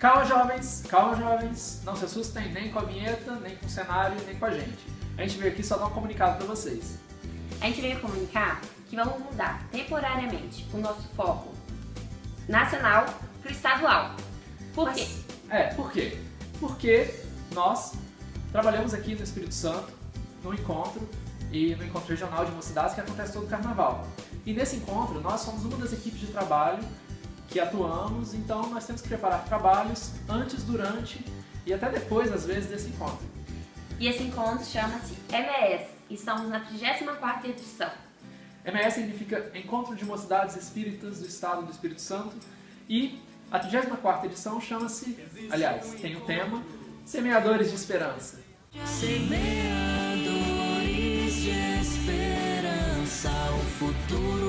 Calma, jovens, calma, jovens. Não se assustem nem com a vinheta, nem com o cenário, nem com a gente. A gente veio aqui só dar um comunicado pra vocês. A gente veio comunicar que vamos mudar temporariamente o nosso foco nacional para o estadual. Por Mas- quê? É, por quê? Porque nós trabalhamos aqui no Espírito Santo, no encontro e no encontro regional de mocidades que acontece todo o carnaval. E nesse encontro, nós somos uma das equipes de trabalho que atuamos, então nós temos que preparar trabalhos antes, durante e até depois, às vezes, desse encontro. E esse encontro chama-se MS e estamos na 34ª edição. MS significa Encontro de Mocidades Espíritas do Estado do Espírito Santo e a 34ª edição chama-se, aliás, tem o tema Semeadores de Esperança. Semeadores de esperança, o futuro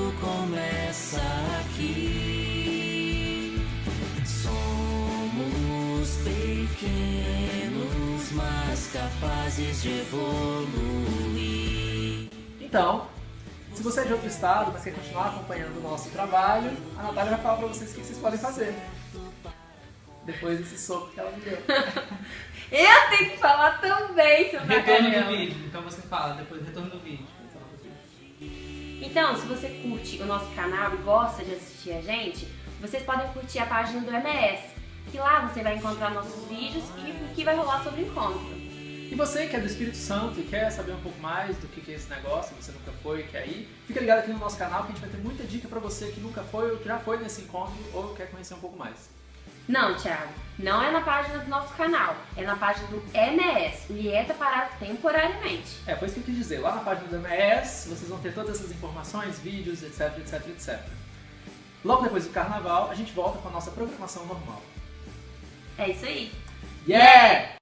capazes de evoluir. Então, se você é de outro estado, mas quer continuar acompanhando o nosso trabalho, a Natália vai falar pra vocês o que vocês podem fazer. Depois desse soco que ela me deu. Eu tenho que falar também sobre a Retorno do vídeo. Então você fala, depois retorno do vídeo. Então, se você curte o nosso canal e gosta de assistir a gente, vocês podem curtir a página do MS, que lá você vai encontrar nossos vídeos e o que vai rolar sobre o encontro. E você que é do Espírito Santo e quer saber um pouco mais do que é esse negócio, você nunca foi quer ir, fica ligado aqui no nosso canal que a gente vai ter muita dica pra você que nunca foi ou que já foi nesse encontro ou quer conhecer um pouco mais. Não, Thiago, não é na página do nosso canal, é na página do MS, Lieta Parado Temporariamente. É, foi isso que eu quis dizer. Lá na página do MS vocês vão ter todas essas informações, vídeos, etc, etc, etc. Logo depois do carnaval, a gente volta com a nossa programação normal. É isso aí. Yeah!